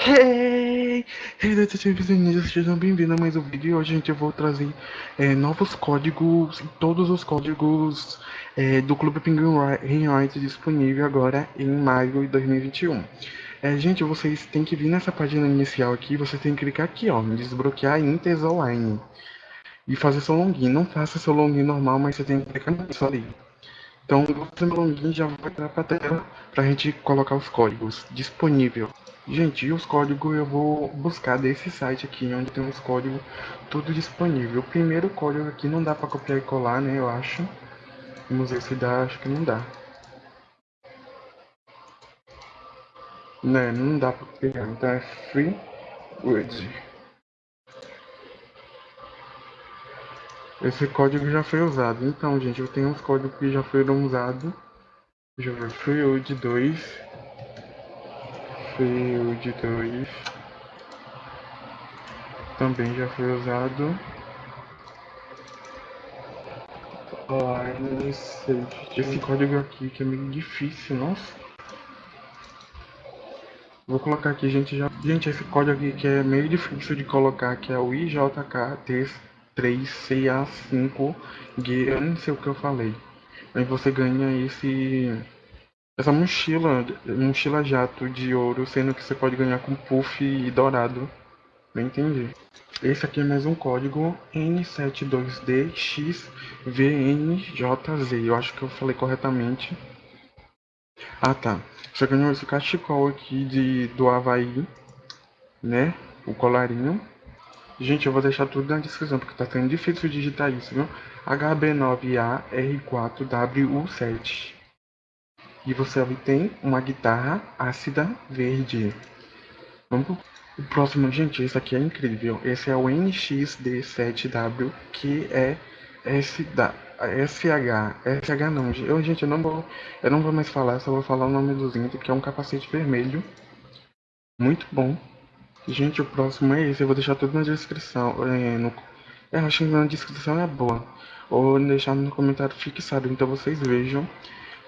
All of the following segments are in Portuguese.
Hey! Hey, detetives ninjas, sejam bem-vindos a mais um vídeo. E hoje, gente, eu vou trazer é, novos códigos, todos os códigos é, do Clube Penguin Rewrite disponível agora em maio de 2021. É, gente, vocês têm que vir nessa página inicial aqui, vocês têm que clicar aqui, ó, desbloquear Inters Online e fazer seu login. Não faça seu login normal, mas você tem que clicar nisso ali. Então, você no login já vai entrar para a tela para a gente colocar os códigos disponível. Gente, os códigos eu vou buscar desse site aqui, onde tem os códigos tudo disponível. O primeiro código aqui não dá para copiar e colar, né, eu acho. Vamos ver se dá, acho que não dá. Né, não dá para pegar, então é free word. Esse código já foi usado. Então, gente, eu tenho uns códigos que já foram usados. Deixa eu ver, Freewood 2. Freewood 2. Também já foi usado. Line Safety. Esse código aqui que é meio difícil, nossa. Vou colocar aqui, gente, já... Gente, esse código aqui que é meio difícil de colocar, que é o IJKT 3CA5G, eu não sei o que eu falei. Aí você ganha esse essa mochila, mochila jato de ouro, sendo que você pode ganhar com puff e dourado. Não entendi. Esse aqui é mais um código N72DXVNJZ. Eu acho que eu falei corretamente. Ah tá. Você ganhou esse cachecol aqui de, do Havaí, né? O colarinho. Gente, eu vou deixar tudo na descrição, porque tá sendo difícil digitar isso, viu? HB9AR4WU7. E você obtém uma guitarra ácida verde. Vamos pro o próximo, gente, esse aqui é incrível. Esse é o NXD7W, que é SH, SH não, eu, gente, eu não vou, eu não vou mais falar, só vou falar o nome do Zinto, que é um capacete vermelho, muito bom. Gente, o próximo é esse, eu vou deixar tudo na descrição. É, no, eu acho que na descrição é boa. Ou deixar no comentário fixado, então vocês vejam.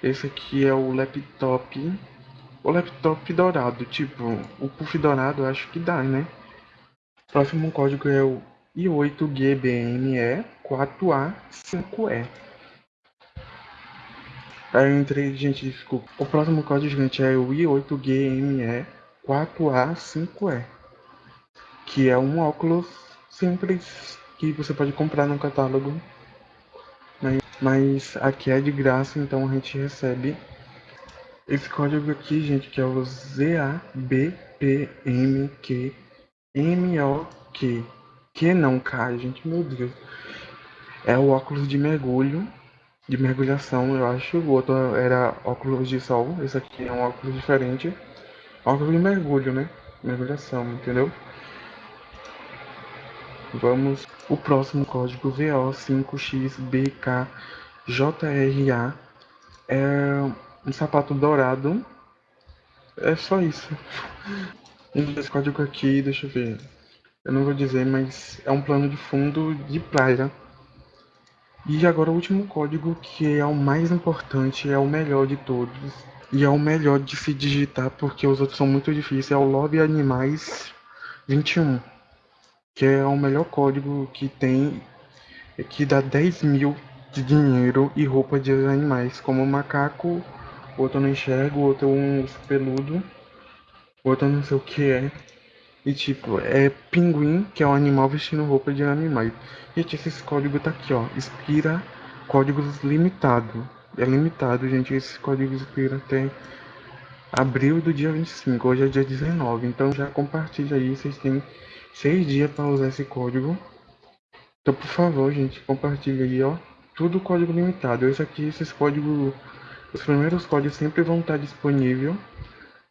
Esse aqui é o laptop. O laptop dourado, tipo, o puff dourado acho que dá, né? Próximo código é o I8GBME4A5E. Aí eu entrei, gente, desculpa. O próximo código, gente, é o I8GME4A5E que é um óculos simples que você pode comprar no catálogo. Mas, aqui é de graça, então a gente recebe esse código aqui, gente, que é o ZABPMQMOQ. Que não cai, gente, meu Deus. É o óculos de mergulho, de mergulhação, eu acho. O outro era óculos de sol. Esse aqui é um óculos diferente. Óculos de mergulho, né? Mergulhação, entendeu? Vamos. O próximo código VO5XBKJRA é um sapato dourado. É só isso. Esse código aqui, deixa eu ver. Eu não vou dizer, mas é um plano de fundo de praia. E agora o último código, que é o mais importante, é o melhor de todos. E é o melhor de se digitar, porque os outros são muito difíceis. É o Love Animais 21 que é o melhor código que tem, que dá 10 mil de dinheiro e roupa de animais, como macaco, outro não enxergo, outro um peludo, outro não sei o que é. E tipo, é pinguim, que é um animal vestindo roupa de animais. Gente, esse código tá aqui, ó. Expira códigos limitado. É limitado, gente. Esse código expira até abril do dia 25. Hoje é dia 19. Então já compartilha aí. Vocês têm seis dias para usar esse código. Então, por favor, gente, compartilha aí, ó. Tudo código limitado. Esse aqui, esses códigos, os primeiros códigos sempre vão estar disponível,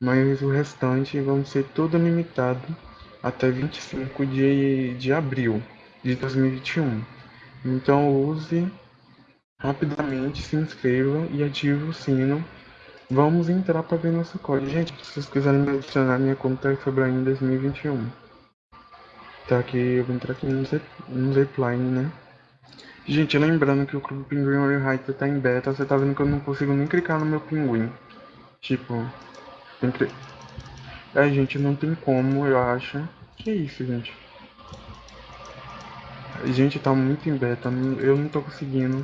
mas o restante vão ser todo limitado até 25 de, de abril de 2021. Então, use rapidamente, se inscreva e ative o sino. Vamos entrar para ver nosso código. Gente, se vocês quiserem me adicionar, minha conta é Febrain 2021. Tá aqui, eu vou entrar aqui no, Z, no Zipline, né? Gente, lembrando que o Clube Pinguim Warrior tá em beta, você tá vendo que eu não consigo nem clicar no meu pinguim. Tipo, tem que... É, gente, não tem como, eu acho. Que isso, gente? Gente, tá muito em beta, eu não tô conseguindo.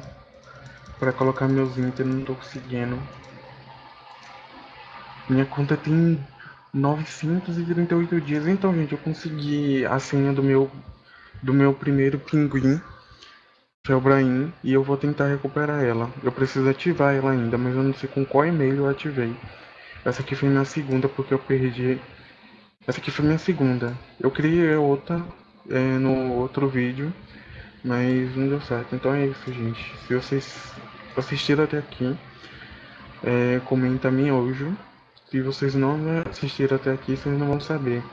Pra colocar meus Inter, não tô conseguindo. Minha conta tem 938 dias. Então, gente, eu consegui a senha do meu, do meu primeiro pinguim, que é o Brahim, e eu vou tentar recuperar ela. Eu preciso ativar ela ainda, mas eu não sei com qual e-mail eu ativei. Essa aqui foi minha segunda, porque eu perdi... Essa aqui foi minha segunda. Eu criei outra é, no outro vídeo, mas não deu certo. Então é isso, gente. Se vocês assistiram até aqui, é, comenta hoje. Se vocês não assistiram até aqui, vocês não vão saber.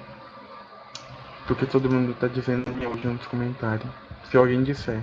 Porque todo mundo tá dizendo hoje nos comentários. Se alguém disser.